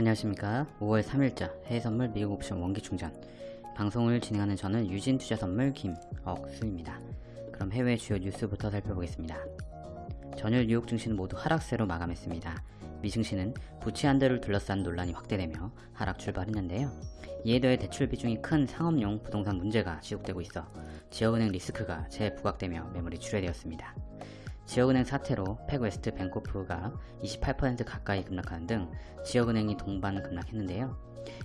안녕하십니까. 5월 3일자 해외선물 미국 옵션 원기충전. 방송을 진행하는 저는 유진투자선물 김억수입니다. 그럼 해외 주요 뉴스부터 살펴보겠습니다. 전일 뉴욕 증시는 모두 하락세로 마감했습니다. 미 증시는 부채 한도를 둘러싼 논란이 확대되며 하락 출발했는데요. 이에 더해 대출 비중이 큰 상업용 부동산 문제가 지속되고 있어 지역은행 리스크가 재부각되며 매물이 출회되었습니다 지역은행 사태로 팩웨스트 뱅코프가 28% 가까이 급락하는 등 지역은행이 동반 급락했는데요.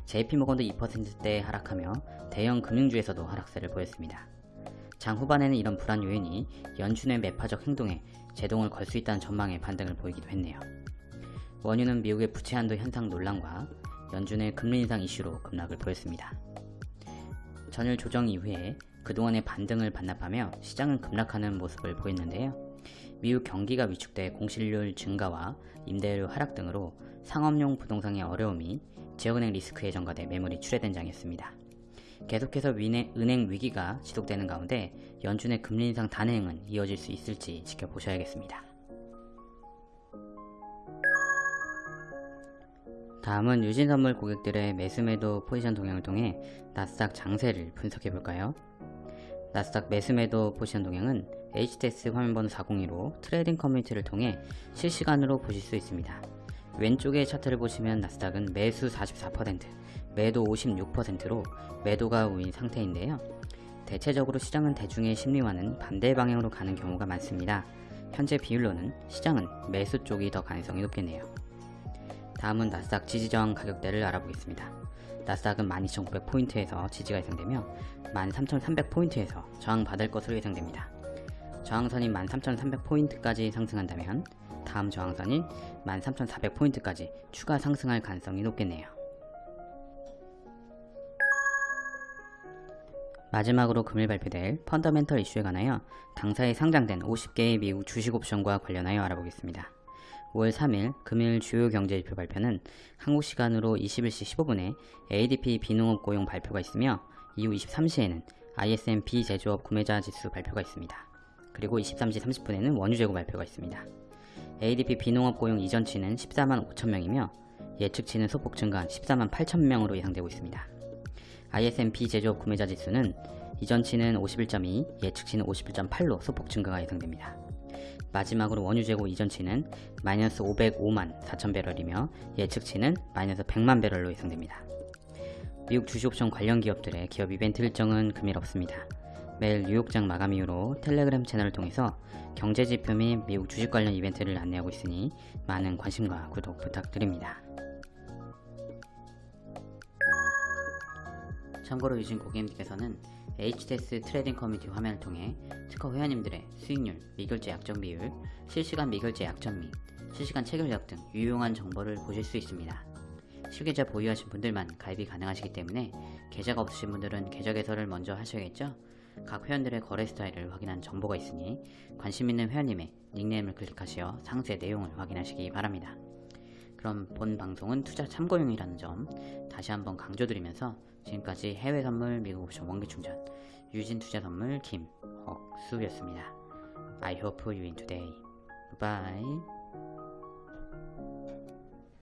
JP모건도 2%대 하락하며 대형 금융주에서도 하락세를 보였습니다. 장 후반에는 이런 불안 요인이 연준의 매파적 행동에 제동을 걸 수 있다는 전망에 반등을 보이기도 했네요. 원유는 미국의 부채 한도 현상 논란과 연준의 금리 인상 이슈로 급락을 보였습니다. 전일 조정 이후에 그동안의 반등을 반납하며 시장은 급락하는 모습을 보였는데요. 미국 경기가 위축돼 공실률 증가와 임대료 하락 등으로 상업용 부동산의 어려움이 지역은행 리스크에 전가돼 매물이 출회된 장이었습니다. 계속해서 은행 위기가 지속되는 가운데 연준의 금리 인상 단행은 이어질 수 있을지 지켜보셔야겠습니다. 다음은 유진선물 고객들의 매수매도 포지션 동향을 통해 나스닥 장세를 분석해볼까요? 나스닥 매수매도 포지션 동향은 HTS 화면번호 402로 trading 커뮤니티를 통해 실시간으로 보실 수 있습니다. 왼쪽의 차트를 보시면 나스닥은 매수 44%, 매도 56%로 매도가 우위인 상태인데요. 대체적으로 시장은 대중의 심리와는 반대 방향으로 가는 경우가 많습니다. 현재 비율로는 시장은 매수 쪽이 더 가능성이 높겠네요. 다음은 나스닥 지지저항 가격대를 알아보겠습니다. 나스닥은 12,900포인트에서 지지가 예상되며 13,300포인트에서 저항받을 것으로 예상됩니다. 저항선인 13,300포인트까지 상승한다면 다음 저항선인 13,400포인트까지 추가 상승할 가능성이 높겠네요. 마지막으로 금일 발표될 펀더멘털 이슈에 관하여 당사에 상장된 50개의 미국 주식 옵션과 관련하여 알아보겠습니다. 5월 3일 금일 주요 경제지표 발표는 한국 시간으로 21시 15분에 ADP 비농업 고용 발표가 있으며 이후 23시에는 ISM 비제조업 구매자 지수 발표가 있습니다. 그리고 23시 30분에는 원유 재고 발표가 있습니다. ADP 비농업 고용 이전치는 14만 5천명이며 예측치는 소폭 증가한 14만 8천명으로 예상되고 있습니다. ISM 비제조업 구매자 지수는 이전치는 51.2, 예측치는 51.8로 소폭 증가가 예상됩니다. 마지막으로 원유 재고 이전치는 마이너스 505만 4천 배럴이며 예측치는 마이너스 100만 배럴로 예상됩니다. 미국 주식옵션 관련 기업들의 기업 이벤트 일정은 금일 없습니다. 매일 뉴욕장 마감 이후로 텔레그램 채널을 통해서 경제지표 및 미국 주식 관련 이벤트를 안내하고 있으니 많은 관심과 구독 부탁드립니다. 참고로 유진 고객님께서는 HTS trading 커뮤니티 화면을 통해 트커 회원님들의 수익률, 미결제 약정 비율, 실시간 미결제 약정 및 실시간 체결력 등 유용한 정보를 보실 수 있습니다. 실계좌 보유하신 분들만 가입이 가능하시기 때문에 계좌가 없으신 분들은 계좌 개설을 먼저 하셔야겠죠? 각 회원들의 거래 스타일을 확인한 정보가 있으니 관심 있는 회원님의 닉네임을 클릭하시어 상세 내용을 확인하시기 바랍니다. 그럼 본 방송은 투자 참고용이라는 점 다시 한번 강조드리면서 지금까지 해외 선물 미국 옵션 원기 충전 유진 투자 선물 김억수였습니다. I hope you win today. Bye.